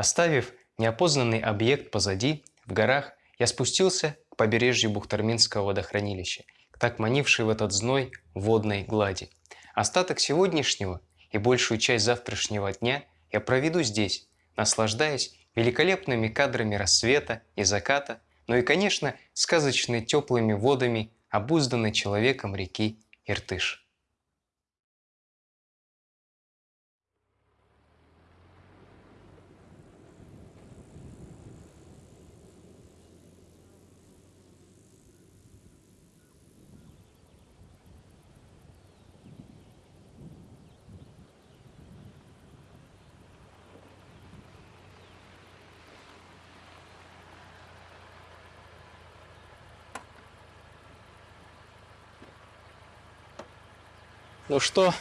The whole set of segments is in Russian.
Оставив неопознанный объект позади, в горах, я спустился к побережью Бухтарминского водохранилища, к так манившей в этот зной водной глади. Остаток сегодняшнего и большую часть завтрашнего дня я проведу здесь, наслаждаясь великолепными кадрами рассвета и заката, но и, конечно, сказочно теплыми водами обузданной человеком реки Иртыш. Ну что,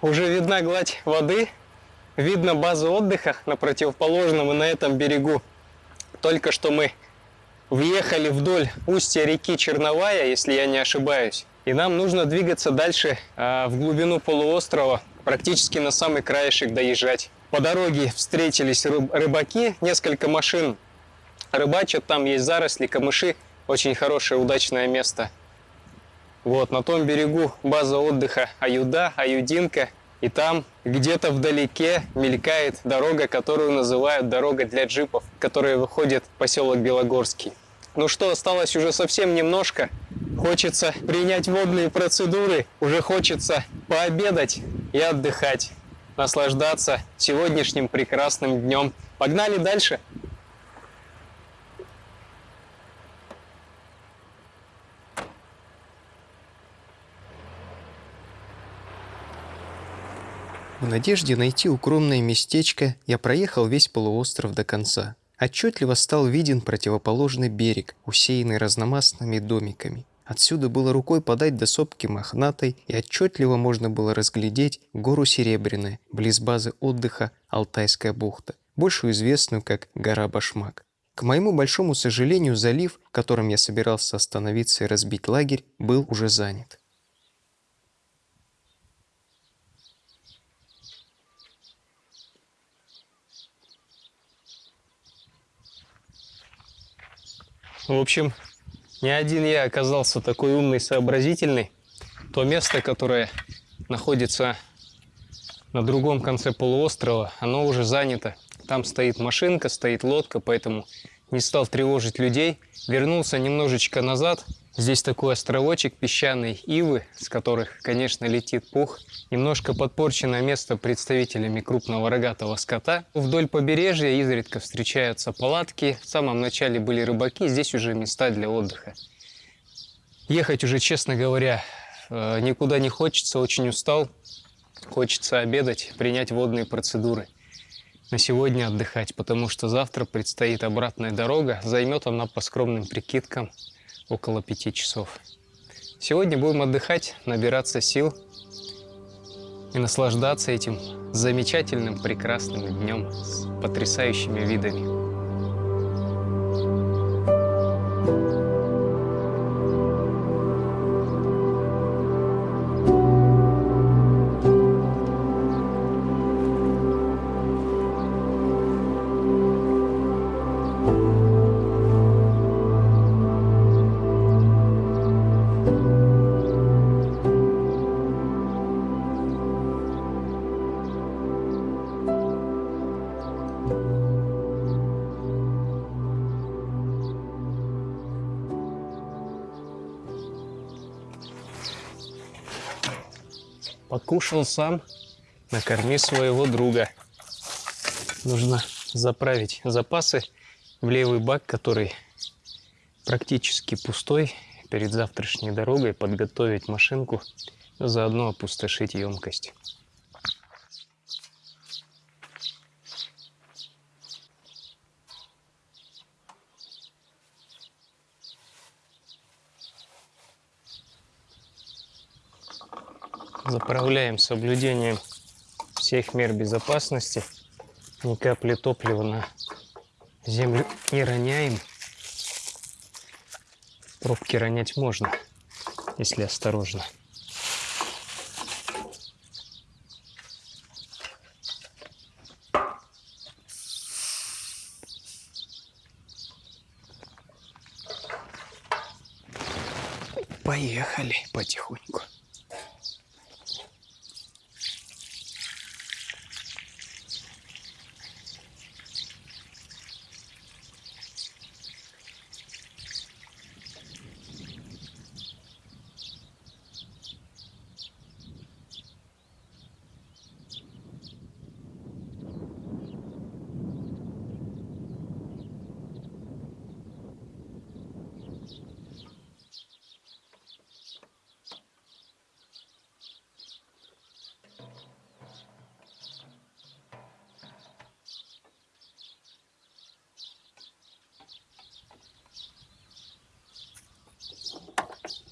уже видна гладь воды, видно базу отдыха на противоположном и на этом берегу. Только что мы въехали вдоль устья реки Черновая, если я не ошибаюсь. И нам нужно двигаться дальше э, в глубину полуострова, практически на самый краешек доезжать. По дороге встретились рыбаки, несколько машин рыбачат, там есть заросли, камыши, очень хорошее, удачное место. Вот, на том берегу база отдыха Аюда, Аюдинка. И там где-то вдалеке мелькает дорога, которую называют дорога для джипов, которая выходит в поселок Белогорский. Ну что, осталось уже совсем немножко. Хочется принять водные процедуры, уже хочется пообедать и отдыхать, наслаждаться сегодняшним прекрасным днем. Погнали дальше! В надежде найти укромное местечко я проехал весь полуостров до конца. Отчетливо стал виден противоположный берег, усеянный разномастными домиками. Отсюда было рукой подать до сопки Мохнатой, и отчетливо можно было разглядеть гору Серебряная, близ базы отдыха Алтайская бухта, большую известную как гора Башмак. К моему большому сожалению, залив, в котором я собирался остановиться и разбить лагерь, был уже занят. В общем, не один я оказался такой умный, сообразительный. То место, которое находится на другом конце полуострова, оно уже занято. Там стоит машинка, стоит лодка, поэтому не стал тревожить людей. Вернулся немножечко назад Здесь такой островочек песчаный ивы, с которых, конечно, летит пух. Немножко подпорченное место представителями крупного рогатого скота. Вдоль побережья изредка встречаются палатки. В самом начале были рыбаки, здесь уже места для отдыха. Ехать уже, честно говоря, э, никуда не хочется, очень устал. Хочется обедать, принять водные процедуры. На сегодня отдыхать, потому что завтра предстоит обратная дорога. Займет она по скромным прикидкам около пяти часов. Сегодня будем отдыхать, набираться сил и наслаждаться этим замечательным, прекрасным днем с потрясающими видами. Покушал сам, накорми своего друга. Нужно заправить запасы в левый бак, который практически пустой, перед завтрашней дорогой подготовить машинку, заодно опустошить емкость. Заправляем соблюдением всех мер безопасности. Ни капли топлива на землю не роняем. Пробки ронять можно, если осторожно. Поехали потихоньку.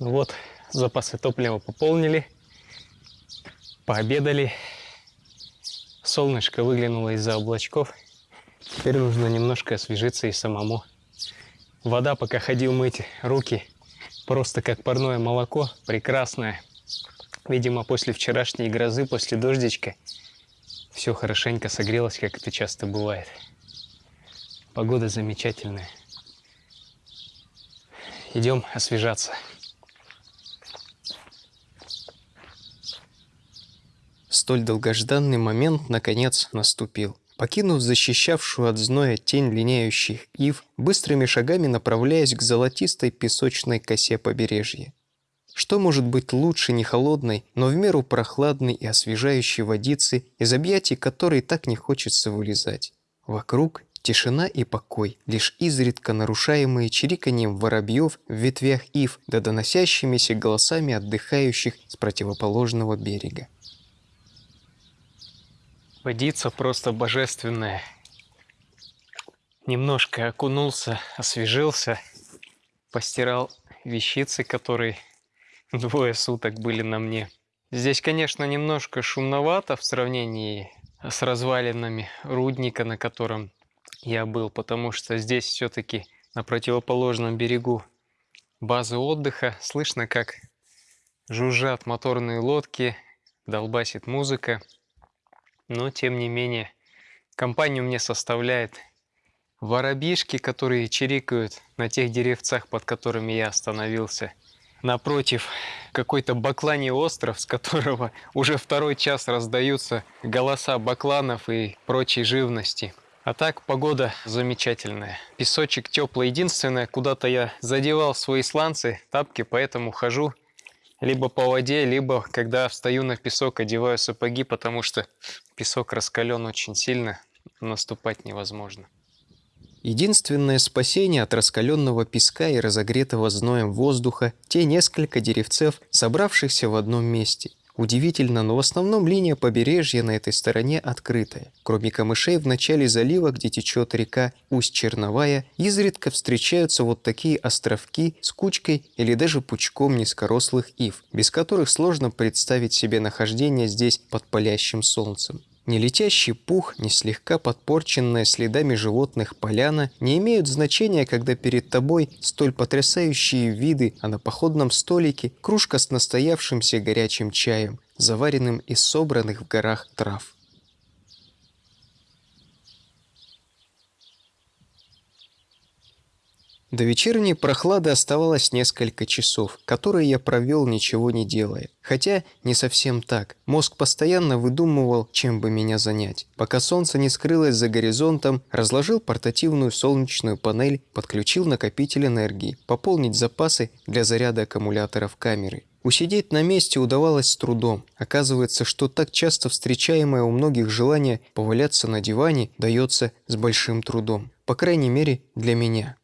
Ну вот, запасы топлива пополнили, пообедали. Солнышко выглянуло из-за облачков. Теперь нужно немножко освежиться и самому. Вода, пока ходил мыть руки, просто как парное молоко, прекрасное. Видимо, после вчерашней грозы, после дождичка, все хорошенько согрелось, как это часто бывает. Погода замечательная. Идем освежаться. Столь долгожданный момент наконец наступил. Покинув защищавшую от зноя тень линяющих ив, быстрыми шагами направляясь к золотистой песочной косе побережья. Что может быть лучше не холодной, но в меру прохладной и освежающей водицы, из объятий которой так не хочется вылезать? Вокруг тишина и покой, лишь изредка нарушаемые чириканьем воробьев в ветвях ив да доносящимися голосами отдыхающих с противоположного берега. Водица просто божественная. Немножко окунулся, освежился, постирал вещицы, которые двое суток были на мне. Здесь, конечно, немножко шумновато в сравнении с развалинами рудника, на котором я был, потому что здесь все-таки на противоположном берегу базы отдыха слышно, как жужжат моторные лодки, долбасит музыка. Но, тем не менее, компанию мне составляет воробишки, которые чирикают на тех деревцах, под которыми я остановился. Напротив, какой-то бакланий остров, с которого уже второй час раздаются голоса бакланов и прочей живности. А так погода замечательная. Песочек теплый. Единственное, куда-то я задевал свои сланцы, тапки, поэтому хожу либо по воде, либо когда встаю на песок, одеваю сапоги, потому что песок раскален очень сильно, наступать невозможно. Единственное спасение от раскаленного песка и разогретого зноем воздуха – те несколько деревцев, собравшихся в одном месте. Удивительно, но в основном линия побережья на этой стороне открытая. Кроме камышей в начале залива, где течет река Усть-Черновая, изредка встречаются вот такие островки с кучкой или даже пучком низкорослых ив, без которых сложно представить себе нахождение здесь под палящим солнцем. Ни летящий пух, ни слегка подпорченная следами животных поляна не имеют значения, когда перед тобой столь потрясающие виды, а на походном столике кружка с настоявшимся горячим чаем, заваренным из собранных в горах трав. До вечерней прохлады оставалось несколько часов, которые я провел ничего не делая. Хотя не совсем так. Мозг постоянно выдумывал, чем бы меня занять. Пока солнце не скрылось за горизонтом, разложил портативную солнечную панель, подключил накопитель энергии, пополнить запасы для заряда аккумуляторов камеры. Усидеть на месте удавалось с трудом. Оказывается, что так часто встречаемое у многих желание поваляться на диване дается с большим трудом. По крайней мере, для меня.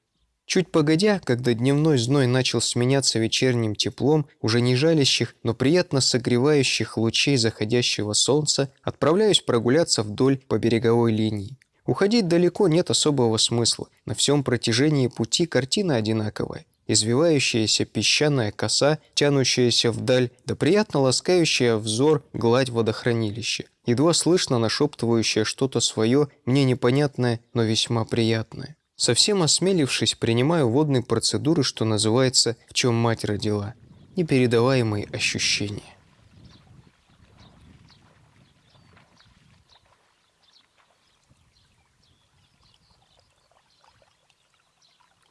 Чуть погодя, когда дневной зной начал сменяться вечерним теплом, уже не жалящих, но приятно согревающих лучей заходящего солнца, отправляюсь прогуляться вдоль по береговой линии. Уходить далеко нет особого смысла. На всем протяжении пути картина одинаковая. Извивающаяся песчаная коса, тянущаяся вдаль, да приятно ласкающая взор гладь водохранилища. Едва слышно нашептывающее что-то свое, мне непонятное, но весьма приятное. Совсем осмелившись, принимаю водные процедуры, что называется «в чем мать родила». Непередаваемые ощущения.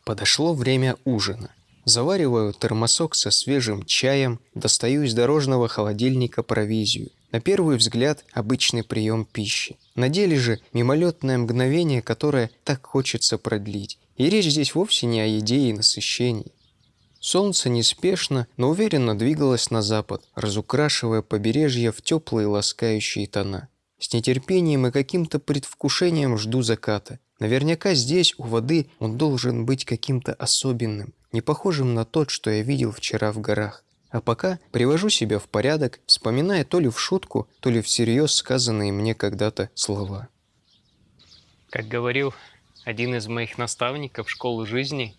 Подошло время ужина. Завариваю термосок со свежим чаем, достаю из дорожного холодильника провизию. На первый взгляд обычный прием пищи. На деле же мимолетное мгновение, которое так хочется продлить. И речь здесь вовсе не о еде и насыщении. Солнце неспешно, но уверенно двигалось на запад, разукрашивая побережье в теплые ласкающие тона. С нетерпением и каким-то предвкушением жду заката. Наверняка здесь, у воды, он должен быть каким-то особенным, не похожим на тот, что я видел вчера в горах. А пока привожу себя в порядок, вспоминая то ли в шутку, то ли всерьез сказанные мне когда-то слова. Как говорил один из моих наставников школы жизни,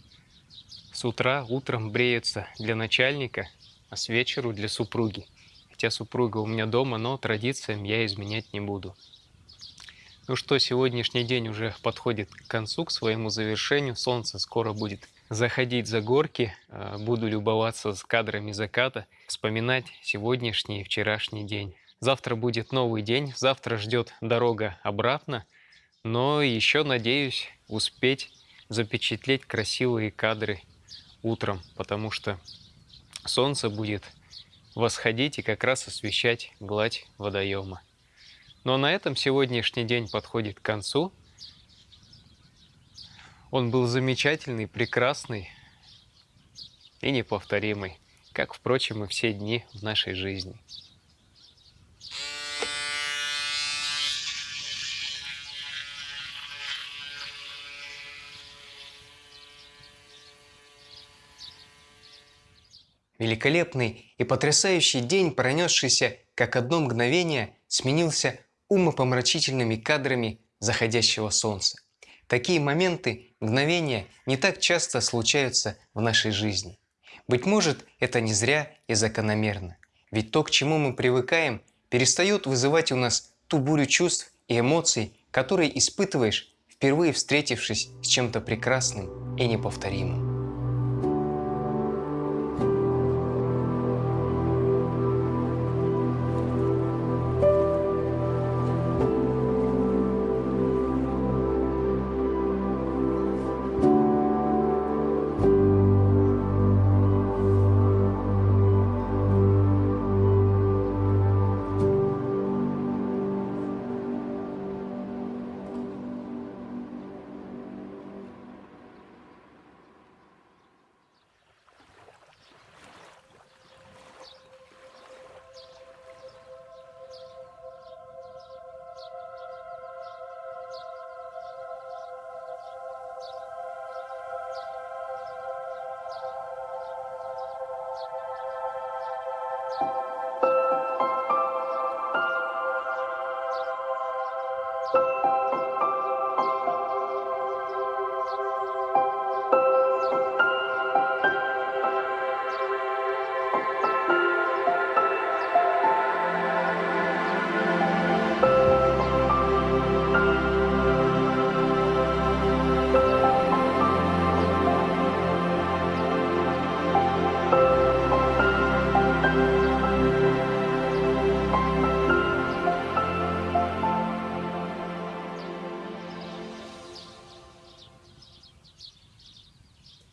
с утра утром бреются для начальника, а с вечеру для супруги. Хотя супруга у меня дома, но традициям я изменять не буду. Ну что, сегодняшний день уже подходит к концу, к своему завершению. Солнце скоро будет заходить за горки. Э, буду любоваться с кадрами заката, вспоминать сегодняшний и вчерашний день. Завтра будет новый день, завтра ждет дорога обратно. Но еще надеюсь успеть запечатлеть красивые кадры утром, потому что солнце будет восходить и как раз освещать гладь водоема. Но на этом сегодняшний день подходит к концу. Он был замечательный, прекрасный и неповторимый, как, впрочем, и все дни в нашей жизни. Великолепный и потрясающий день, пронесшийся как одно мгновение, сменился умопомрачительными кадрами заходящего солнца. Такие моменты, мгновения не так часто случаются в нашей жизни. Быть может, это не зря и закономерно. Ведь то, к чему мы привыкаем, перестает вызывать у нас ту бурю чувств и эмоций, которые испытываешь, впервые встретившись с чем-то прекрасным и неповторимым.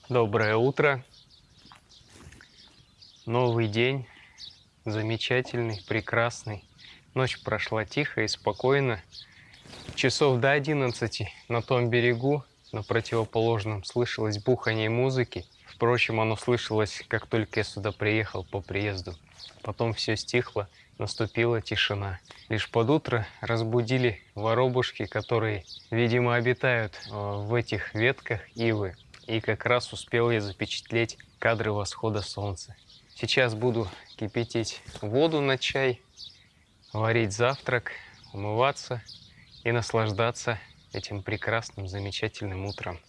Доброе утро. Новый день. Замечательный, прекрасный. Ночь прошла тихо и спокойно. Часов до 11 на том берегу, на противоположном, слышалось бухание музыки. Впрочем, оно слышалось, как только я сюда приехал по приезду. Потом все стихло, наступила тишина. Лишь под утро разбудили воробушки, которые, видимо, обитают э, в этих ветках ивы и как раз успел я запечатлеть кадры восхода солнца. Сейчас буду кипятить воду на чай, варить завтрак, умываться и наслаждаться этим прекрасным, замечательным утром.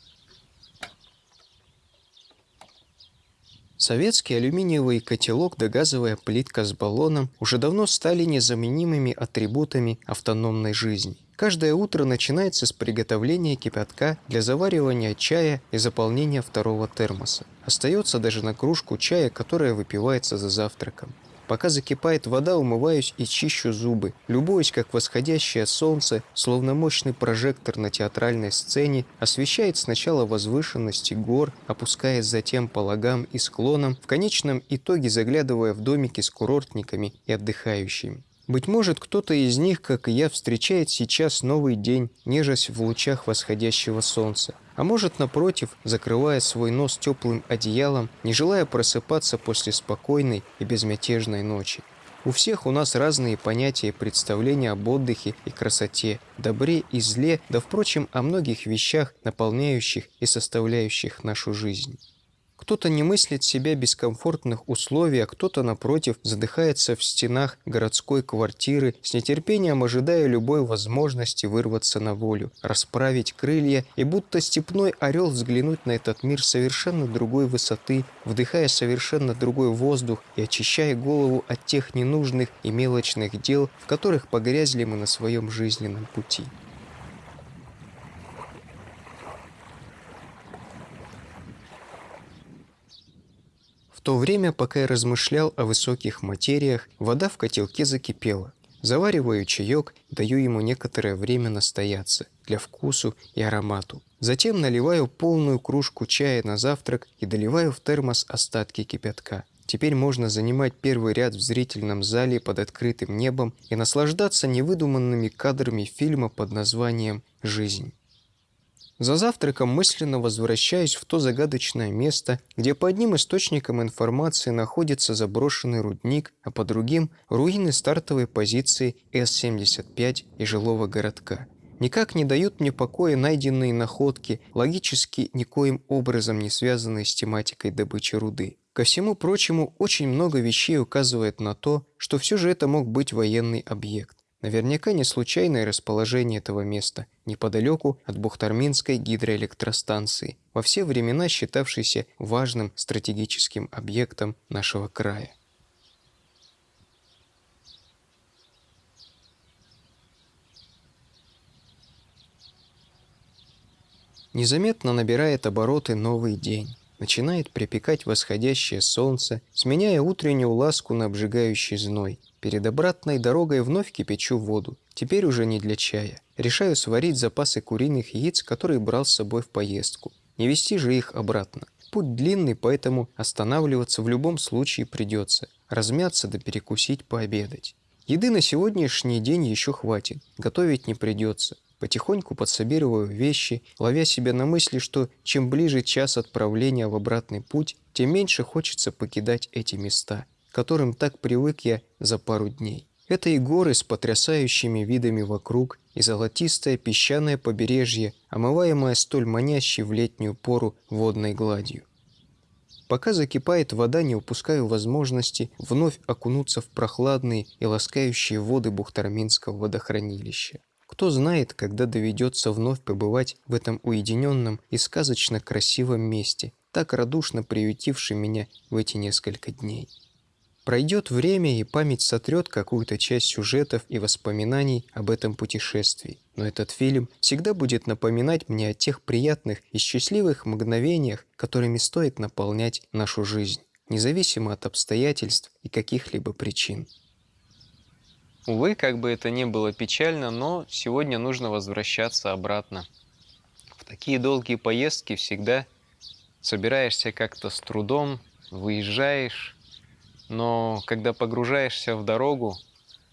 Советский алюминиевый котелок да газовая плитка с баллоном уже давно стали незаменимыми атрибутами автономной жизни. Каждое утро начинается с приготовления кипятка для заваривания чая и заполнения второго термоса. Остается даже на кружку чая, которая выпивается за завтраком. Пока закипает вода, умываюсь и чищу зубы, любуюсь, как восходящее солнце, словно мощный прожектор на театральной сцене, освещает сначала возвышенности гор, опускаясь затем по лагам и склонам, в конечном итоге заглядывая в домики с курортниками и отдыхающими. Быть может, кто-то из них, как и я, встречает сейчас новый день, нежась в лучах восходящего солнца. А может, напротив, закрывая свой нос теплым одеялом, не желая просыпаться после спокойной и безмятежной ночи. У всех у нас разные понятия и представления об отдыхе и красоте, добре и зле, да, впрочем, о многих вещах, наполняющих и составляющих нашу жизнь. Кто-то не мыслит себя без комфортных условий, а кто-то, напротив, задыхается в стенах городской квартиры, с нетерпением ожидая любой возможности вырваться на волю, расправить крылья и будто степной орел взглянуть на этот мир совершенно другой высоты, вдыхая совершенно другой воздух и очищая голову от тех ненужных и мелочных дел, в которых погрязли мы на своем жизненном пути. То время, пока я размышлял о высоких материях, вода в котелке закипела. Завариваю чаек, даю ему некоторое время настояться, для вкусу и аромату. Затем наливаю полную кружку чая на завтрак и доливаю в термос остатки кипятка. Теперь можно занимать первый ряд в зрительном зале под открытым небом и наслаждаться невыдуманными кадрами фильма под названием «Жизнь». За завтраком мысленно возвращаюсь в то загадочное место, где по одним источникам информации находится заброшенный рудник, а по другим – руины стартовой позиции С-75 и жилого городка. Никак не дают мне покоя найденные находки, логически никоим образом не связанные с тематикой добычи руды. Ко всему прочему, очень много вещей указывает на то, что все же это мог быть военный объект. Наверняка не случайное расположение этого места, неподалеку от Бухтарминской гидроэлектростанции, во все времена считавшейся важным стратегическим объектом нашего края. Незаметно набирает обороты новый день. Начинает припекать восходящее солнце, сменяя утреннюю ласку на обжигающий зной. Перед обратной дорогой вновь кипячу воду, теперь уже не для чая. Решаю сварить запасы куриных яиц, которые брал с собой в поездку. Не вести же их обратно. Путь длинный, поэтому останавливаться в любом случае придется. Размяться да перекусить, пообедать. Еды на сегодняшний день еще хватит, готовить не придется. Потихоньку подсобироваю вещи, ловя себя на мысли, что чем ближе час отправления в обратный путь, тем меньше хочется покидать эти места которым так привык я за пару дней. Это и горы с потрясающими видами вокруг, и золотистое песчаное побережье, омываемое столь манящей в летнюю пору водной гладью. Пока закипает вода, не упускаю возможности вновь окунуться в прохладные и ласкающие воды Бухтарминского водохранилища. Кто знает, когда доведется вновь побывать в этом уединенном и сказочно красивом месте, так радушно приютившем меня в эти несколько дней. Пройдет время, и память сотрет какую-то часть сюжетов и воспоминаний об этом путешествии. Но этот фильм всегда будет напоминать мне о тех приятных и счастливых мгновениях, которыми стоит наполнять нашу жизнь, независимо от обстоятельств и каких-либо причин. Увы, как бы это ни было печально, но сегодня нужно возвращаться обратно. В такие долгие поездки всегда собираешься как-то с трудом, выезжаешь, но когда погружаешься в дорогу,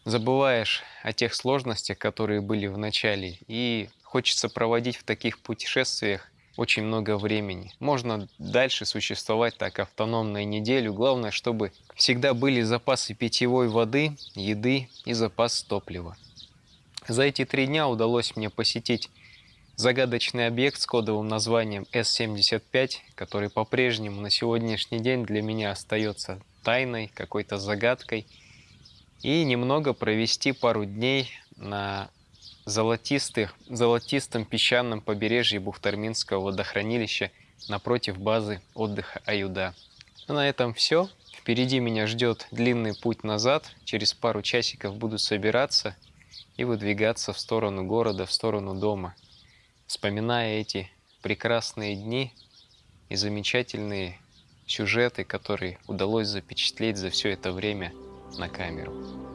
забываешь о тех сложностях, которые были в начале, и хочется проводить в таких путешествиях очень много времени. Можно дальше существовать так автономно и неделю. Главное, чтобы всегда были запасы питьевой воды, еды и запас топлива. За эти три дня удалось мне посетить загадочный объект с кодовым названием S75, который по-прежнему на сегодняшний день для меня остается тайной, какой-то загадкой. И немного провести пару дней на золотистых, золотистом песчаном побережье Бухтарминского водохранилища напротив базы отдыха Аюда. Ну, на этом все. Впереди меня ждет длинный путь назад. Через пару часиков буду собираться и выдвигаться в сторону города, в сторону дома, вспоминая эти прекрасные дни и замечательные сюжеты, которые удалось запечатлеть за все это время на камеру.